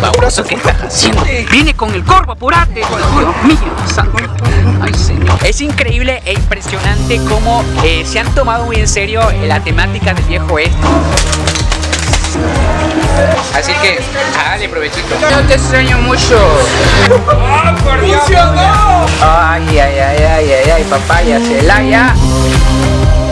baboso, ¿qué estás haciendo? Viene con el corvo, apurate. Dios mío, santo. Ay, señor. Es increíble e impresionante cómo eh, se han tomado muy en serio la temática del viejo oeste. Así que, dale provechito. Yo te extraño mucho. Ay, ay, ay, ay, ay, ay, papaya, Celaya. Amigos,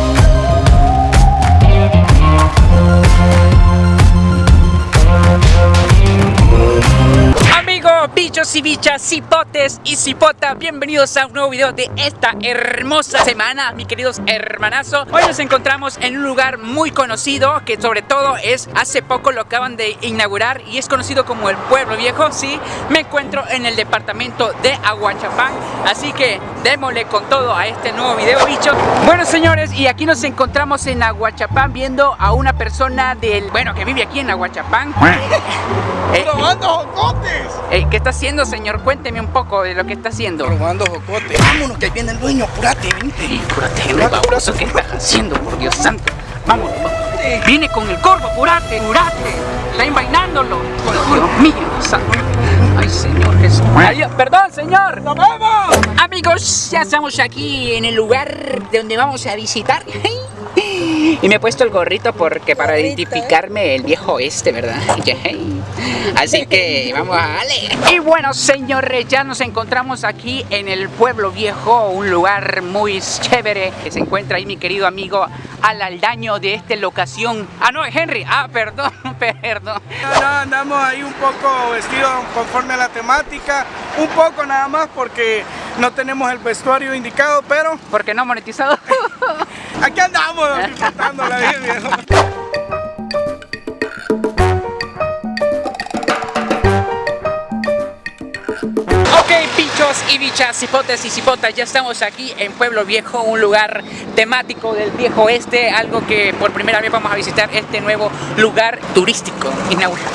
bichos y bichas, cipotes y cipota, bienvenidos a un nuevo video de esta hermosa semana, mis queridos hermanazos. Hoy nos encontramos en un lugar muy conocido, que sobre todo es, hace poco lo acaban de inaugurar y es conocido como el Pueblo Viejo, sí. Me encuentro en el departamento de Aguachapán, así que démosle con todo a este nuevo video, bichos. Bueno, señores, y aquí nos encontramos en Aguachapán viendo a una persona del, bueno, que vive aquí en Aguachapán. Eh, eh, ¿Qué está haciendo, señor? Cuénteme un poco de lo que está haciendo. Robando. Vámonos, que ahí viene el dueño. Apúrate, vente. Y cúrate, hombre, baboso, ¿qué estás haciendo? Por Dios santo. Vamos, vamos. Viene con el corvo, apurate, apurate. Está envainándolo. Dios mío, santo. Ay, señor Jesús. Ay, perdón, señor. ¡Nos vemos! Amigos, ya estamos aquí en el lugar de donde vamos a visitar. Y me he puesto el gorrito porque para identificarme el viejo este, ¿verdad? Así que vamos a darle. Y bueno, señores, ya nos encontramos aquí en el pueblo viejo, un lugar muy chévere que se encuentra ahí mi querido amigo al aldaño de esta locación. Ah, no, Henry. Ah, perdón, perdón. No, no, andamos ahí un poco vestidos conforme a la temática. Un poco nada más porque no tenemos el vestuario indicado, pero Porque no monetizado. aquí andamos disfrutando la vida, viejo. Ok, bichos y bichas, cipotes y cipotas, ya estamos aquí en Pueblo Viejo, un lugar temático del viejo oeste, algo que por primera vez vamos a visitar este nuevo lugar turístico inaugurado.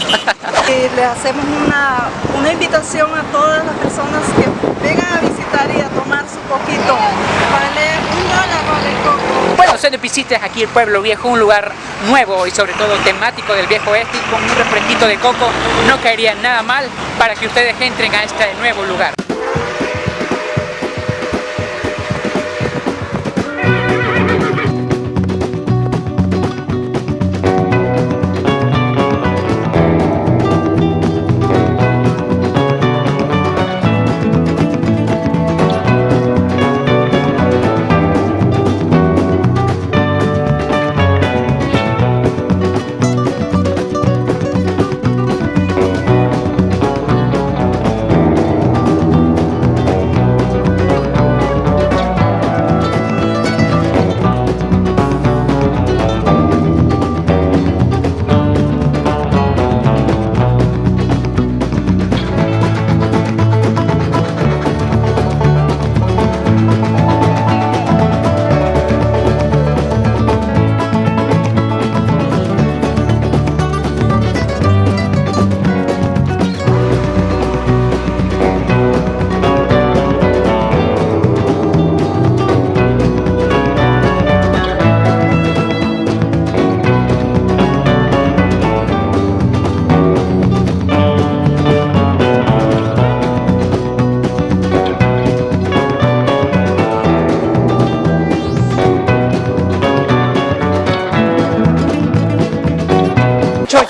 Y le hacemos una, una invitación a todas las personas que vengan a visitar y a tomar su poquito. Vale un dólar, vale Bueno, se visitas aquí el Pueblo Viejo, un lugar nuevo y sobre todo temático del viejo oeste y con un refresquito de coco no caería nada mal para que ustedes entren a este nuevo lugar.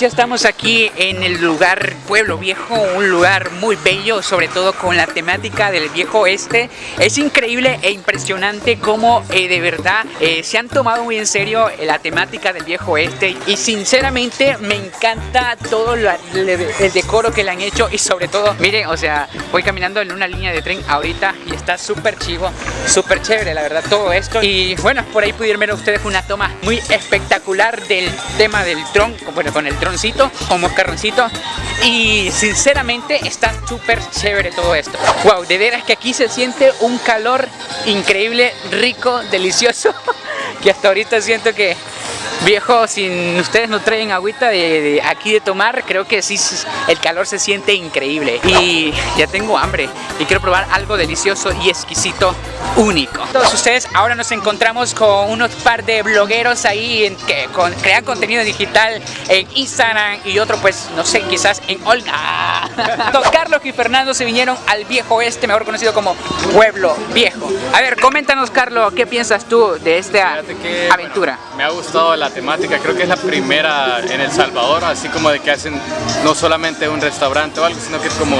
Ya estamos aquí en el lugar Pueblo Viejo, un lugar muy bello, sobre todo con la temática del viejo oeste. Es increíble e impresionante cómo eh, de verdad eh, se han tomado muy en serio eh, la temática del viejo oeste y sinceramente me encanta todo el decoro que le han hecho y sobre todo, miren, o sea, voy caminando en una línea de tren ahorita y está súper chivo, súper chévere la verdad todo esto y bueno, por ahí pudieron ver ustedes una toma muy espectacular del tema del tron, bueno, con el troncito, con moscarroncito y sinceramente está súper chévere todo esto. Wow, de veras que aquí se siente un calor increíble, rico, delicioso, que hasta ahorita siento que Viejo, si ustedes no traen agüita de, aquí de tomar, creo que sí, el calor se siente increíble. Y ya tengo hambre y quiero probar algo delicioso y exquisito único. Todos ustedes, ahora nos encontramos con unos par de blogueros ahí en, que con, crean contenido digital en Instagram y otro pues, no sé, quizás en Olga. Don Carlos y Fernando se vinieron al viejo este, mejor conocido como Pueblo Viejo. A ver, coméntanos Carlos, ¿qué piensas tú de esta aventura? me ha gustado la temática, creo que es la primera en El Salvador, así como de que hacen no solamente un restaurante o algo, sino que es como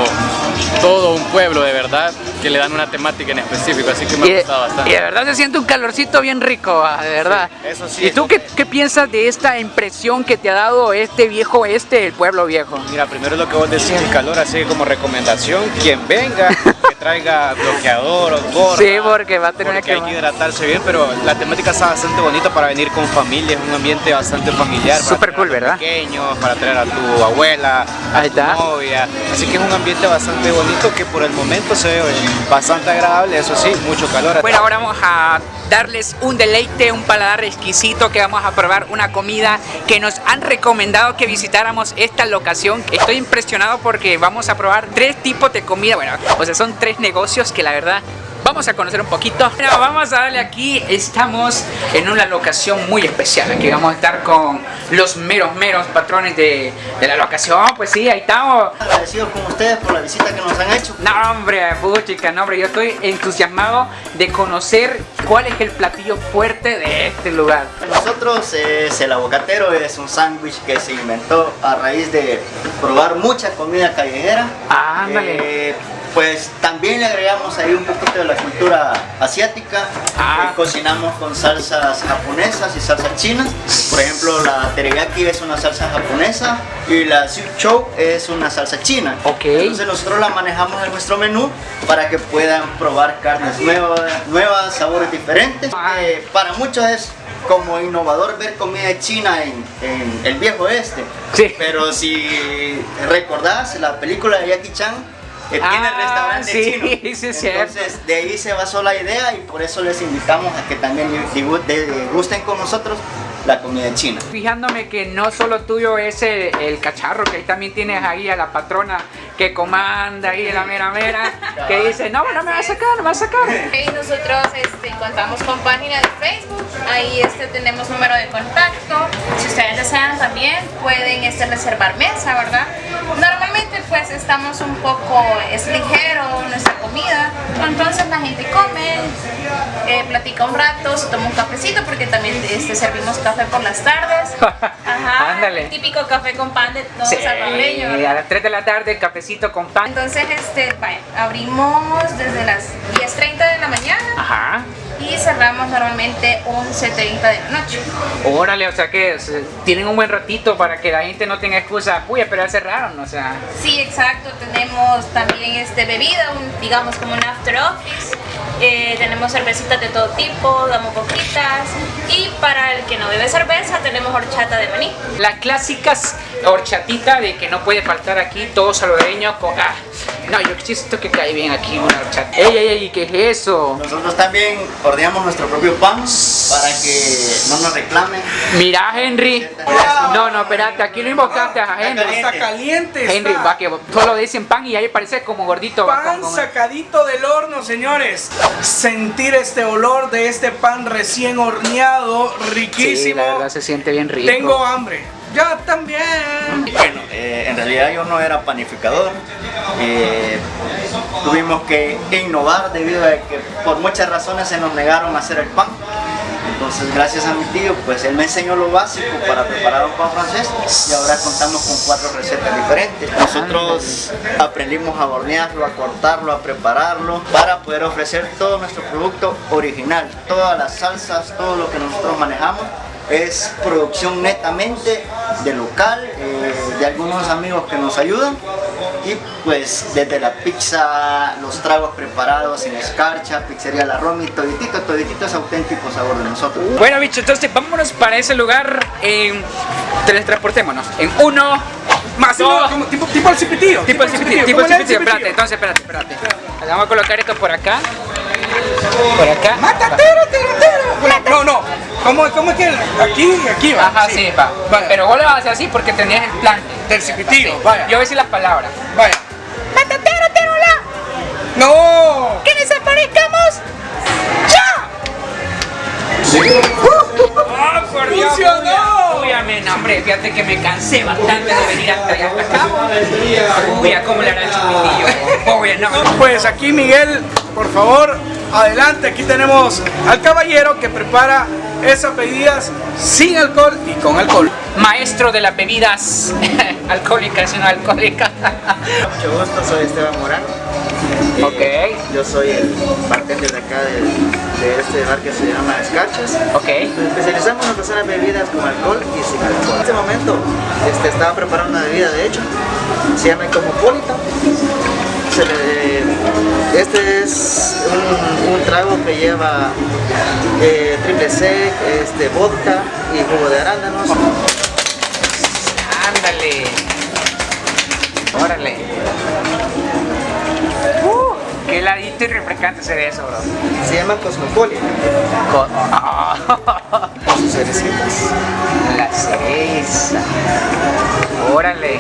todo un pueblo de verdad que le dan una temática en específico, así que me ha gustado bastante. Y de verdad se siente un calorcito bien rico, ah, de verdad. eso sí. ¿Y tú qué, qué, piensas de esta impresión que te ha dado este viejo este, el pueblo viejo? Mira, primero lo que vos decías, el calor, así como recomendación, quien venga, que traiga bloqueador o gorra. Sí, porque va a tener que... hay que hidratarse bien, pero la temática está bastante bonita para venir con familia, es un ambiente bastante familiar. Súper cool, ¿verdad? Pequeños, para traer a tu abuela, a tu novia, así que es un ambiente bastante bonito que por el momento se ve bastante agradable, eso sí, mucho calor. Bueno, ahora vamos a darles un deleite, un paladar exquisito que vamos a probar una comida que nos han recomendado que visitáramos esta locación. Estoy impresionado porque vamos a probar tres tipos de comida, bueno, o sea, son tres negocios que la verdad vamos a conocer un poquito. Bueno, vamos a darle aquí, estamos en una locación muy especial. Aquí vamos a estar con los meros, meros patrones de, de la locación. Pues sí, ahí estamos. Agradecidos con ustedes por la visita que nos han hecho. No, hombre, puchica, no, hombre, yo estoy entusiasmado de conocer cuál es el platillo fuerte de este lugar. Nosotros, es el aguacatero es un sándwich que se inventó a raíz de probar mucha comida callejera. Ándale. Eh, pues también le agregamos ahí un poquito de la cultura asiática. Ah. Cocinamos con salsas japonesas y salsas chinas. Por ejemplo, la teriyaki es una salsa japonesa y la siu chow es una salsa china. Ok. Entonces nosotros la manejamos en nuestro menú para que puedan probar carnes nuevas, nuevas sabores diferentes. Eh, para muchos es como innovador ver comida china en, en el viejo este. Sí. Pero si recordás la película de Jackie Chan, que tiene Ah, restaurante sí, chino. sí, cierto. Entonces de ahí se basó la idea y por eso les invitamos a que también gusten con nosotros la comida china. Fijándome que no solo tuyo es el, el cacharro, que ahí también tienes ahí a la patrona que comanda ahí la mera mera, que dice, no, no me va a sacar, no me va a sacar. Y nosotros este, contamos con página de Facebook, ahí este, tenemos número de contacto. Si ustedes desean también pueden este, reservar mesa, ¿verdad? Normalmente pues estamos un poco, es ligero nuestra comida, entonces la gente come, eh, platica un rato, se toma un cafecito porque también este, servimos café por las tardes. Ajá, Ándale. típico café con pan de todo Sí, salvadoreño, a las 3 de la tarde, cafecito con pan. Entonces, este, abrimos desde las 10.30 de la mañana cerramos normalmente 11.30 de la noche. Órale, o sea que tienen un buen ratito para que la gente no tenga excusa, uy, pero ya cerraron, o sea. Sí, exacto. Tenemos también este, bebida, un, digamos como un after office. Eh, tenemos cervecitas de todo tipo, damos boquitas. Y para el que no bebe cerveza, tenemos horchata de maní. Las clásicas horchatita de que no puede faltar aquí, todo salvadoreño con... Ah, no, yo siento que cae bien aquí una horchata. ¡Ey, ey, ey! ¿Qué es eso? Nosotros también horneamos nuestro propio pan para que no nos reclamen. Mira, Henry. No, no, espérate, aquí lo invocaste a Henry. Está caliente. Henry, va que solo dicen pan y ahí parece como gordito. va, Pan como- sacadito del horno, señores. Sentir este olor de este pan recién horneado, Sí, riquísimo. la verdad se siente bien rico. Tengo hambre. Ya también. En realidad yo no era panificador. Eh, tuvimos que innovar debido a que por muchas razones se nos negaron a hacer el pan. Entonces, gracias a mi tío, pues él me enseñó lo básico para preparar un pan francés y ahora contamos con cuatro recetas diferentes. Nosotros aprendimos a hornearlo, a cortarlo, a prepararlo para poder ofrecer todo nuestro producto original. Todas las salsas, todo lo que nosotros manejamos es producción netamente de local, eh, de algunos amigos que nos ayudan y pues desde la pizza, los tragos preparados en escarcha, pizzería La Romy, toditito, toditito es auténtico sabor de nosotros. Bueno, bicho, entonces vámonos para ese lugar. En... Teletransportémonos. En uno. Más Dos. como tipo, tipo el cipitío. Tipo el cipitío, tipo el cipitío. Espérate, entonces espérate, espérate. Vamos a colocar esto por acá. Por acá. ¡Matatero, tero, tero! No, no. ¿Cómo, cómo es que aquí, aquí va? Ajá, sí, va. Vaya. Pero vos lo vas a hacer así porque tenías el plan. Del Sí. vaya. Yo voy a decir las palabras. Vaya. ¡Matatero, terola! ¡No! ¡Que desaparezcamos! ¡Oh, por Dios! ¡Funcionó! Uy, amén, hombre, fíjate que me cansé bastante de venir hasta allá hasta acá. Uy, ¿cómo le hará el chiquitillo? Uy, no. Pues aquí Miguel, por favor, adelante. Aquí tenemos al caballero que prepara esas bebidas sin alcohol y con alcohol. Maestro de las bebidas alcohólicas y no alcohólicas. Mucho gusto, soy Esteban Morán. Eh, Ok. Yo soy el bartender de acá de, de este bar que se llama Escarchas. Ok. Nos especializamos en ofrecer bebidas con alcohol y sin alcohol. En este momento este, estaba preparando una bebida, de hecho, se llama Cosmopolitan. Se le- este es un, un trago que lleva eh, triple sec, este, vodka y jugo de arándanos. Ándale. Órale. Uh, qué heladito y refrescante se ve eso, bro. Se llama Cosmopolitan. Co- Con sus cerecitas. la cereza. Órale.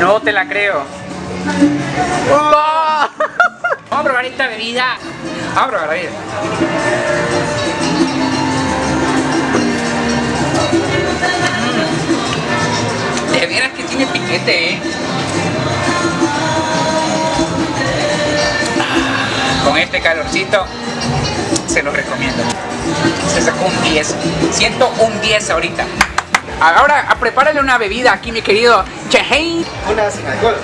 No te la creo. ¡Oh! A probar esta bebida. Vamos a probar la bebida. Mm. De veras que tiene piquete, eh. Ah, Con este calorcito se lo recomiendo. Se sacó un 10. Siento un 10 ahorita. Ahora, a prepárale una bebida aquí, mi querido Chehei. Una sin alcohol.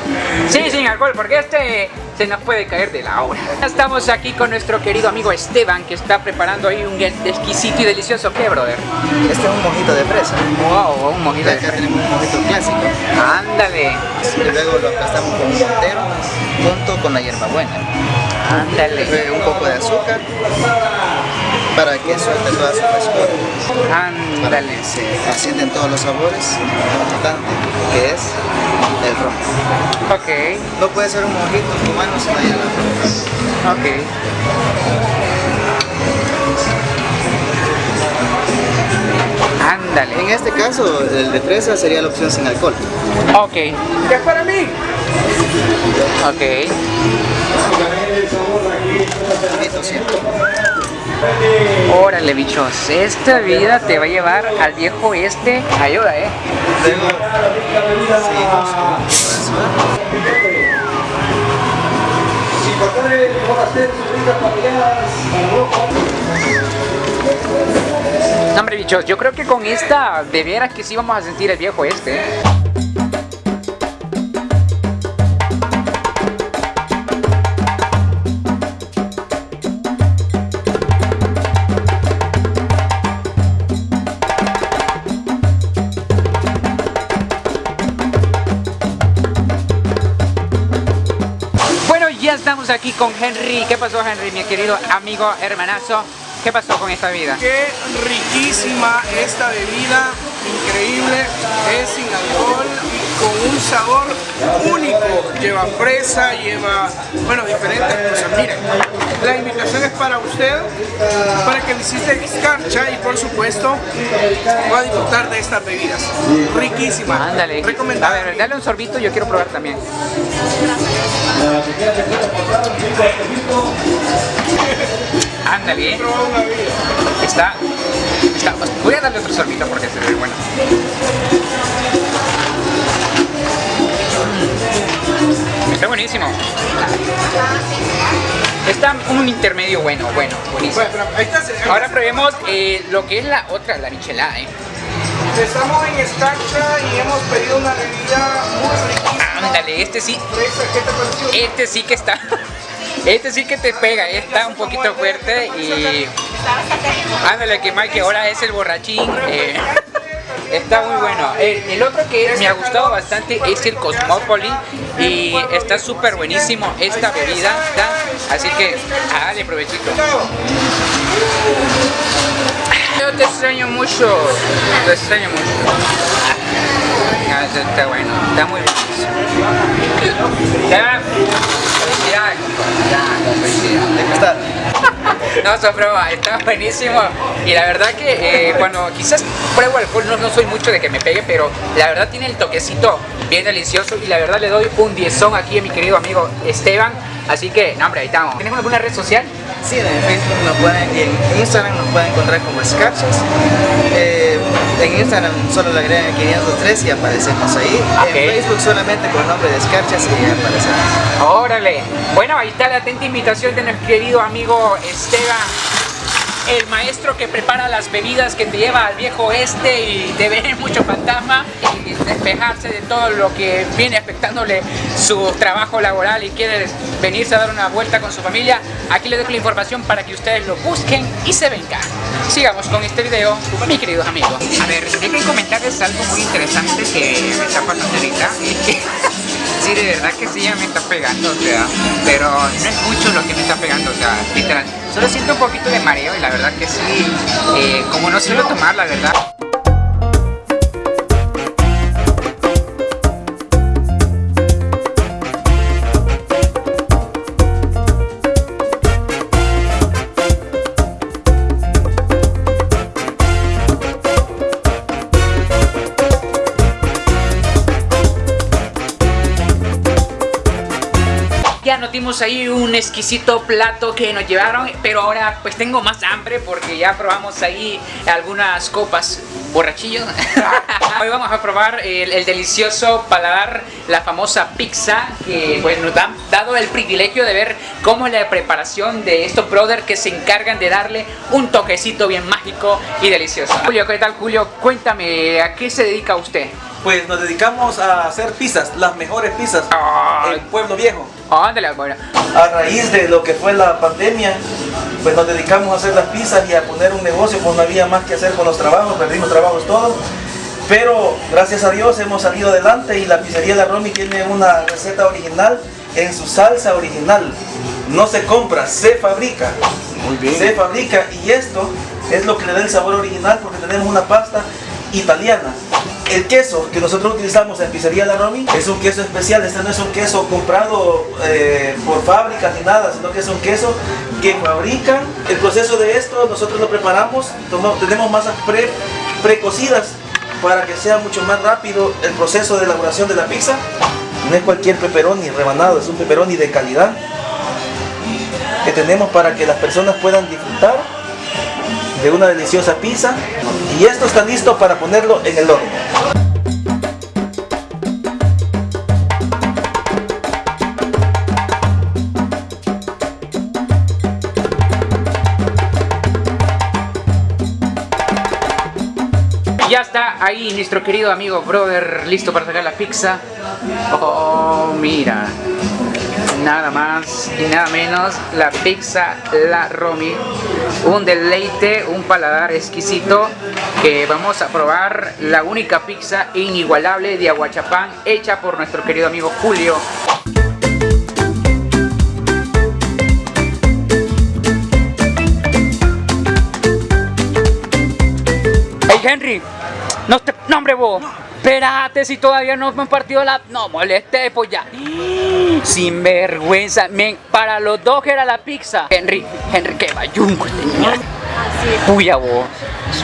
Sí, sin alcohol, porque este se nos puede caer de la hora. Estamos aquí con nuestro querido amigo Esteban, que está preparando ahí un exquisito y delicioso ¿qué, brother? Este es un mojito de fresa. Wow, un mojito de acá tenemos un mojito clásico. Ándale, Y luego lo aplastamos con un mortero junto con la hierbabuena. ándale, Luego un poco de azúcar para que suelte toda su frescura. Ándale. se ascienden todos los sabores. Lo importante que es el ron. Ok, No puede ser un mojito cubano si no hay ron. ok. En Ándale. este caso, el de fresa sería la opción sin alcohol. Ok, ¿Qué es para mí? ok. Bonito siempre. Órale, bichos. Esta bebida te va a llevar al viejo este. Ayuda, eh. Hombre, bichos, yo creo que con esta, de veras que sí vamos a sentir el viejo este. Estamos aquí con Henry. ¿Qué pasó, Henry, mi querido amigo hermanazo? ¿Qué pasó con esta vida? Qué riquísima esta bebida, increíble, es sin alcohol y con un sabor único. Lleva fresa, lleva, bueno, diferentes cosas. Miren, la invitación es para usted, para que visite Escarcha y por supuesto va a disfrutar de estas bebidas. Riquísimas. Ándale. A Recomendable. ver, dale un sorbito, yo quiero probar también. Ándale. ¿eh? Está, está. Voy a darle otro sorbito porque se ve bueno. Mm. Está buenísimo. Está un intermedio bueno, bueno, buenísimo. Ahora probemos eh, lo que es la otra, la michelada, ¿eh? Estamos en Escarcha y hemos pedido una bebida muy riquísima. Este sí. Este sí que está. Este sí que te pega, está un poquito fuerte y. Ándale, que Mike ahora es el borrachín. eh, está muy bueno. El, otro que me ha gustado bastante es el Cosmopolis y está súper buenísimo esta bebida. Así que, dale provechito. Yo te extraño mucho, te extraño mucho. Está bueno, está muy bien. Ya. Ya, felicidades. ¿De qué está? No, es broma, está buenísimo. Y la verdad que eh, cuando quizás pruebo alcohol, no, soy mucho de que me pegue, pero la verdad tiene el toquecito bien delicioso. Y la verdad le doy un diezón aquí a mi querido amigo Esteban. Así que, no, hombre, ahí estamos. ¿Tienes alguna red social? Sí, en Facebook nos pueden, en Instagram nos pueden encontrar como Escarchas. Eh, en Instagram solo le agregan 503 y aparecemos ahí. En Facebook solamente con el nombre de Escarchas y aparecemos. Órale. Bueno, ahí está la atenta invitación de nuestro querido amigo Esteban, el maestro que prepara las bebidas que te lleva al viejo oeste y de ver mucho fantasma y despejarse de todo lo que viene afectándole su trabajo laboral y quiere venirse a dar una vuelta con su familia. Aquí les dejo la información para que ustedes lo busquen y se vengan. Sigamos con este video, mis queridos amigos. A ver, tengo que comentarles algo muy interesante que me está pasando ahorita. Sí, de verdad que sí, ya me está pegando, o sea, pero no es mucho lo que me está pegando, o sea, literal. Solo siento un poquito de mareo y la verdad que sí, eh, como no suelo tomar, la verdad. Ahí un exquisito plato que nos llevaron, pero ahora pues tengo más hambre porque ya probamos ahí algunas copas borrachillos. Hoy vamos a probar el, el delicioso paladar, la famosa pizza, que pues nos han dado el privilegio de ver cómo es la preparación de estos brothers que se encargan de darle un toquecito bien mágico y delicioso. Julio, ¿qué tal Julio? Cuéntame, ¿a qué se dedica usted? Pues nos dedicamos a hacer pizzas, las mejores pizzas Ay. en Pueblo Viejo. Ándale, bueno. A raíz de lo que fue la pandemia, pues nos dedicamos a hacer las pizzas y a poner un negocio, pues no había más que hacer con los trabajos, perdimos trabajos todos. Pero gracias a Dios hemos salido adelante y la pizzería La Romy tiene una receta original en su salsa original. No se compra, se fabrica. Muy bien. Se fabrica y esto es lo que le da el sabor original porque tenemos una pasta italiana. El queso que nosotros utilizamos en Pizzería La Romy es un queso especial, este no es un queso comprado eh, por fábrica ni nada, sino que es un queso que fabrican. El proceso de esto nosotros lo preparamos, tenemos masas pre, precocidas para que sea mucho más rápido el proceso de elaboración de la pizza. No es cualquier pepperoni rebanado, es un pepperoni de calidad que tenemos para que las personas puedan disfrutar de una deliciosa pizza y esto está listo para ponerlo en el horno. Ya está ahí nuestro querido amigo brother listo para sacar la pizza. Oh, mira. Nada más y nada menos la pizza La Romy. Un deleite, un paladar exquisito que vamos a probar la única pizza inigualable de Aguachapán hecha por nuestro querido amigo Julio. Henry, no te... No hombre vos. Espérate si todavía no me han partido la... No moleste pues ya. Sin vergüenza. Para los dos era la pizza. Henry, Henry, qué bayunco niño. Puya vos.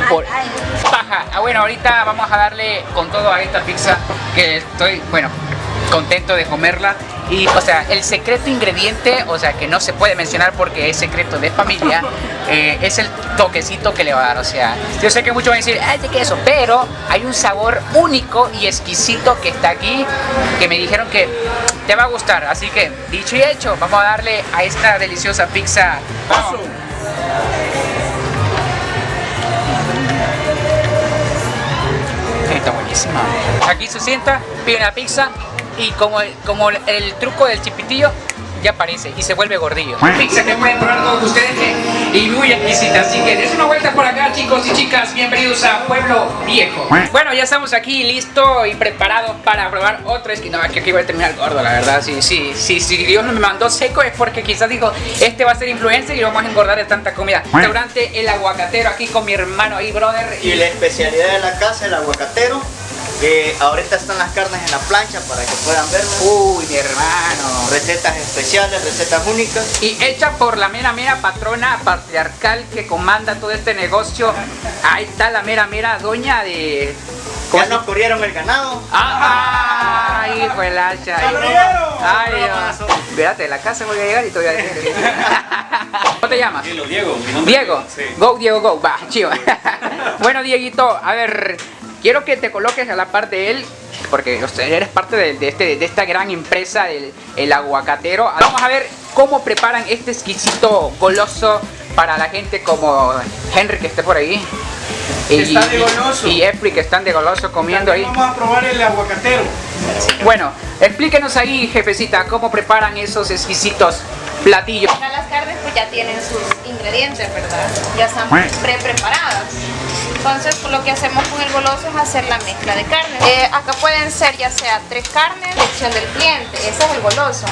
Por- Paja. Ah, bueno, ahorita vamos a darle con todo a esta pizza que estoy, bueno, contento de comerla. Y, o sea, el secreto ingrediente, o sea, que no se puede mencionar porque es secreto de familia, eh, es el toquecito que le va a dar. O sea, yo sé que muchos van a decir, ay, de queso, pero hay un sabor único y exquisito que está aquí, que me dijeron que te va a gustar. Así que, dicho y hecho, vamos a darle a esta deliciosa pizza. Vamos. Está buenísima. Aquí se sienta, pide una pizza y como el, como el, el truco del chipitillo ya aparece y se vuelve gordillo. Pizza que pueden probar todos ustedes que- y muy exquisita. Así que des una vuelta por acá chicos y chicas. Bienvenidos a Pueblo Viejo. Bueno, ya estamos aquí listos y preparados para probar otro. Es que no, es que aquí voy a terminar gordo, la verdad. Sí, sí, sí, si Dios no me mandó seco es porque quizás dijo, este va a ser influencer y lo vamos a engordar de tanta comida. Restaurante El Aguacatero aquí con mi hermano ahí, brother. Y la especialidad de la casa, el aguacatero. Que ahorita están las carnes en la plancha para que puedan verlas. Uy, mi hermano. Recetas especiales, recetas únicas. Y hecha por la mera mera patrona patriarcal que comanda todo este negocio. Ahí está la mera mera doña de... Ya nos corrieron el ganado. ¡Ah! ¡Ay, hijo del hacha! ¡Ay, Dios! Espérate, la casa voy a llegar y te voy a decir. ¿Cómo te llamas? Diego, Diego. mi nombre Diego. es- Sí. Go, Diego, go. Va, chivo. bueno, Dieguito, a ver, quiero que te coloques a la par de él, porque o sea, eres parte de, de este, de esta gran empresa del el aguacatero. Vamos a ver cómo preparan este exquisito goloso para la gente como Henry que esté por ahí. Que está de goloso. Y Efri que están de goloso comiendo ahí. Vamos a probar el aguacatero. Bueno, explíquenos ahí, jefecita, cómo preparan esos exquisitos platillos. Acá las carnes pues ya tienen sus ingredientes, ¿verdad? Ya están pre-preparadas. Entonces pues, lo que hacemos con el goloso es hacer la mezcla de carnes. Eh, acá pueden ser ya sea tres carnes, elección del cliente, ese es el goloso.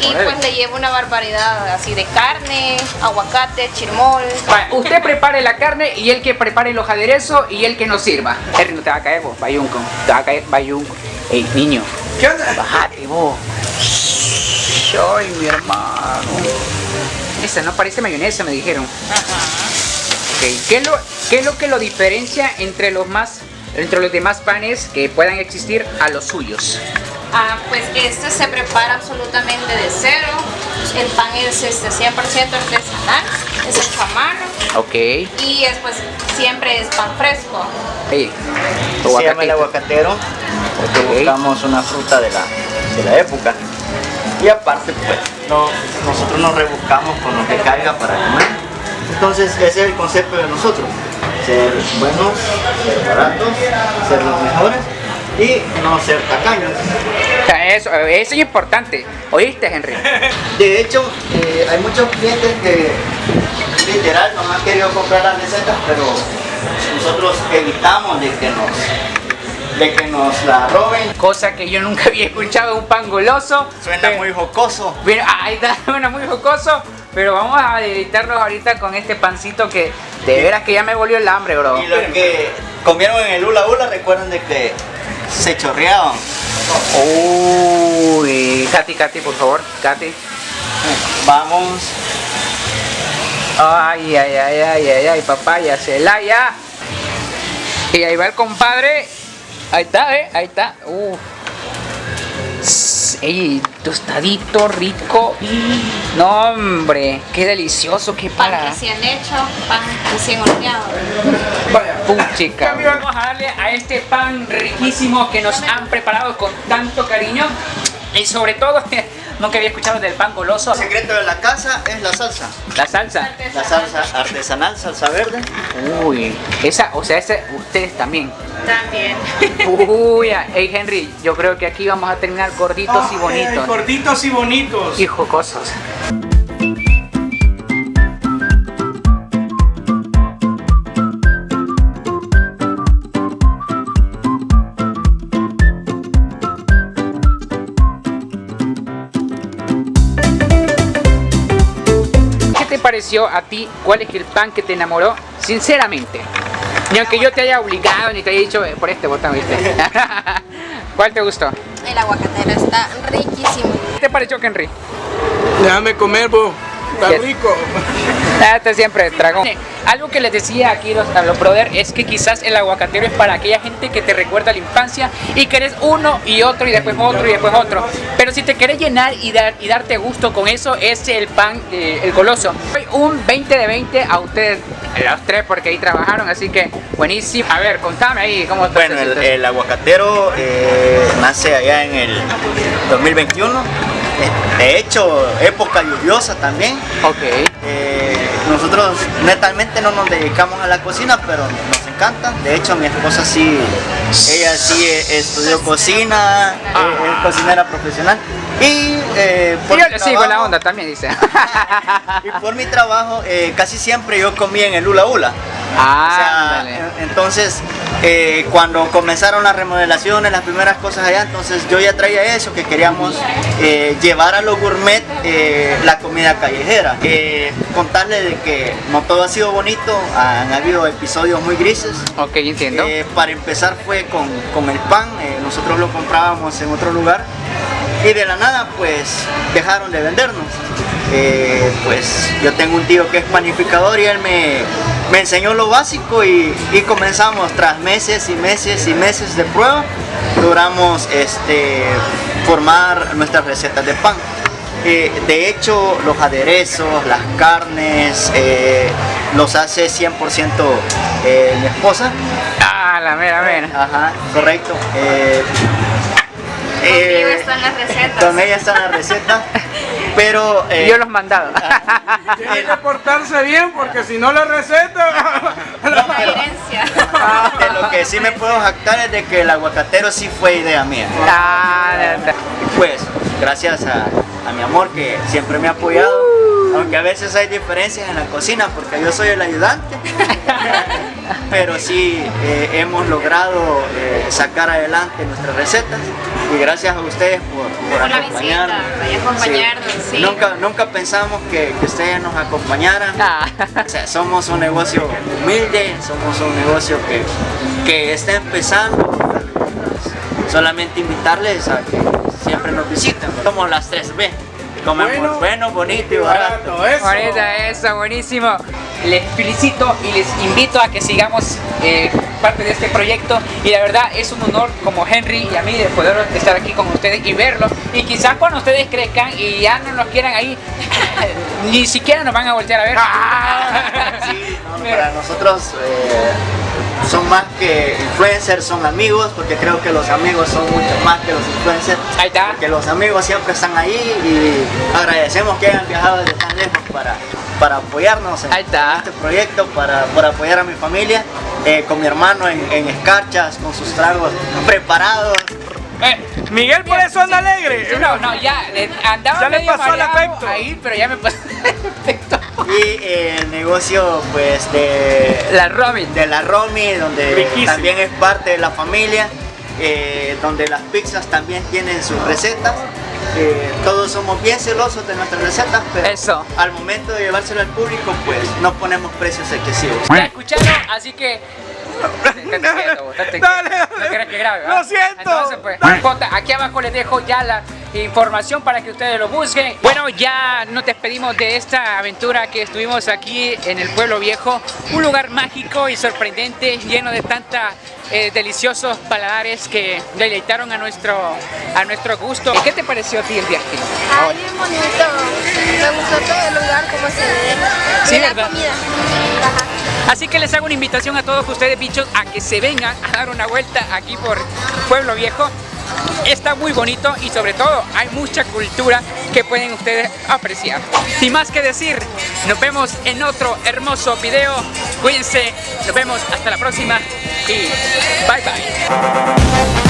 Y pues le lleva una barbaridad así de carne, aguacate, chirmol. Usted prepare la carne y él que prepare los aderezos y él que nos sirva. Henry, no te va a caer vos, bayunco. Te va a caer bayunco. Ey, niño, ¿Qué onda? bájate vos. Ay, mi hermano. Esa no parece mayonesa, me dijeron. Ok, ¿Qué es, lo, ¿Qué es lo que lo diferencia entre los más entre los demás panes que puedan existir a los suyos? Ah, pues este se prepara absolutamente de cero. El pan es este 100% artesanal, es hecho a mano Ok. y es pues siempre es pan fresco. Ey, Se llama el aguacatero porque Ok. buscamos una fruta de la, de la época. Y aparte, pues, no- nosotros nos rebuscamos con lo que caiga para comer. Entonces, ese es el concepto de nosotros. Ser buenos, ser baratos, ser los mejores y no ser tacaños. Eso, eso es importante. ¿Oíste, Henry? De hecho, eh, hay muchos clientes que literal no han querido comprar las recetas, pero nosotros evitamos de que nos, de que nos la roben. Cosa que yo nunca había escuchado un pan goloso. Suena Pero- muy jocoso. Pero, ahí está, suena muy jocoso. Pero vamos a deleitarnos ahorita con este pancito que de veras que ya me volvió el hambre, bro. Y los que comieron en el hula hula recuerden de que se chorreaban. Uy, Katy, Katy, por favor, Katy. Vamos. Ay, ay, ay, ay, ay, ay, papaya, Celaya. Y ahí va el compadre. Ahí está, ¿eh? Ahí está. Uf. Ey, tostadito, rico. No, hombre, qué delicioso, qué Pan para. recién hecho, pan recién horneado. Puchica. Vamos a darle a este pan riquísimo que nos han preparado con tanto cariño. Y sobre todo, nunca había escuchado del pan goloso. El secreto de la casa es la salsa. La salsa. La salsa artesanal, salsa verde. Uy, esa, o sea, ese, ustedes también. También. Uy, hey Henry, yo creo que aquí vamos a terminar gorditos y bonitos. gorditos y bonitos. Y jocosos. Pareció a ti? ¿Cuál es el pan que te enamoró? Sinceramente. Ni aunque yo te haya obligado ni te haya dicho eh, por este botón, ¿viste? ¿Cuál te gustó? El aguacatero está riquísimo. ¿Qué te pareció, Henry? Déjame comer, vos. Está rico. Ah, Este siempre dragón. Algo que les decía aquí los, los brother es que quizás el aguacatero es para aquella gente que te recuerda la infancia y que eres uno y otro y después otro y después otro. Pero si te quieres llenar y, dar, y darte gusto con eso, es el pan, eh, el goloso. Doy Un 20 de 20 a ustedes, a los tres, porque ahí trabajaron, así que buenísimo. A ver, contame ahí cómo está Bueno, el, el aguacatero eh, nace allá en el 2021. De hecho, época lluviosa también. Ok. Eh, nosotros netamente no nos dedicamos a la cocina, pero nos encanta. De hecho, mi esposa sí, ella sí estudió cocina, eh, es cocinera profesional. Y eh, por Yo mi le sigo la trabajo- onda también, dice. Y por mi trabajo, eh, casi siempre yo comía en el. O sea, Ándale. en- entonces, eh, cuando comenzaron las remodelaciones, las primeras cosas allá, entonces yo ya traía eso, que queríamos eh, llevar a los gourmet la comida callejera. Contarle de que no todo ha sido bonito, han habido episodios muy grises. Ok, entiendo. Para empezar fue con, con el pan, nosotros lo comprábamos en otro lugar y de la nada pues dejaron de vendernos. Eh, pues yo tengo un tío que es panificador y él me, me enseñó lo básico y, y comenzamos tras meses y meses y meses de prueba, logramos este, formar nuestras recetas de pan. Eh, de hecho, los aderezos, las carnes, eh, los hace 100% eh, mi esposa. Ah, la mera mera. Ajá, correcto. Conmigo eh, están las recetas. con ella están las recetas, pero eh, Yo los mandado. Tiene que portarse bien porque si no la receta... La herencia. de lo que sí me puedo jactar es de que el aguacatero sí fue idea mía. Ah. Pues, gracias a, a mi amor que siempre me ha apoyado, aunque a veces hay diferencias en la cocina porque yo soy el ayudante, pero sí eh, hemos logrado eh, sacar adelante nuestras recetas y gracias a ustedes por, por Por la acompañarnos. visita, y acompañarnos, sí. Nunca, nunca pensamos que, que ustedes nos acompañaran. Ah. O sea, somos un negocio humilde, somos un negocio que, que está empezando. Solamente invitarles a que siempre nos visiten. Somos las 3B. Comemos Bueno, bueno, bonito y barato. eso. Bonita eso, buenísimo. Les felicito y les invito a que sigamos eh, parte de este proyecto y la verdad es un honor como Henry y a mí de poder estar aquí con ustedes y verlo y quizás cuando ustedes crezcan y ya no nos quieran ahí ni siquiera nos van a voltear a ver. Sí, no, Pero- para nosotros eh, son más que influencers, son amigos, porque creo que los amigos son mucho más que los influencers. Ahí está. Porque los amigos siempre están ahí y agradecemos que hayan viajado desde tan lejos para, para apoyarnos en, Ahí está. en este proyecto, para, para apoyar a mi familia, eh, con mi hermano en, en escarchas, con sus tragos preparados. Eh, Miguel por eso anda alegre. sí, no, no, ya le- andaba Ya le medio pasó el afecto. ahí, pero ya me pasó el efecto. Y eh, el negocio pues de, La Robin. de la Romy, donde Riquísimo. también es parte de la familia, eh, donde las pizzas también tienen sus recetas. Eh, todos somos bien celosos de nuestras recetas, pero Eso. al momento de llevárselo al público, pues no ponemos precios excesivos. Ya escucharon, así que. Estate quieto, estate quieto. Dale, dale. No quieres que grabe, Lo siento. Entonces, pues, aquí abajo les dejo ya la información para que ustedes lo busquen. Bueno, ya nos despedimos de esta aventura que estuvimos aquí en el Pueblo Viejo. Un lugar mágico y sorprendente, lleno de tantos deliciosos paladares que deleitaron a nuestro, a nuestro gusto. ¿Qué te pareció a ti el viaje? Ay, bien bonito. Me gustó todo el lugar, cómo se ve. Sí, y la ¿verdad? comida. Así que les hago una invitación a todos ustedes, bichos, a que se vengan a dar una vuelta aquí por Pueblo Viejo. Está muy bonito y sobre todo hay mucha cultura que pueden ustedes apreciar. Sin más que decir, nos vemos en otro hermoso video. Cuídense, nos vemos hasta la próxima y bye bye.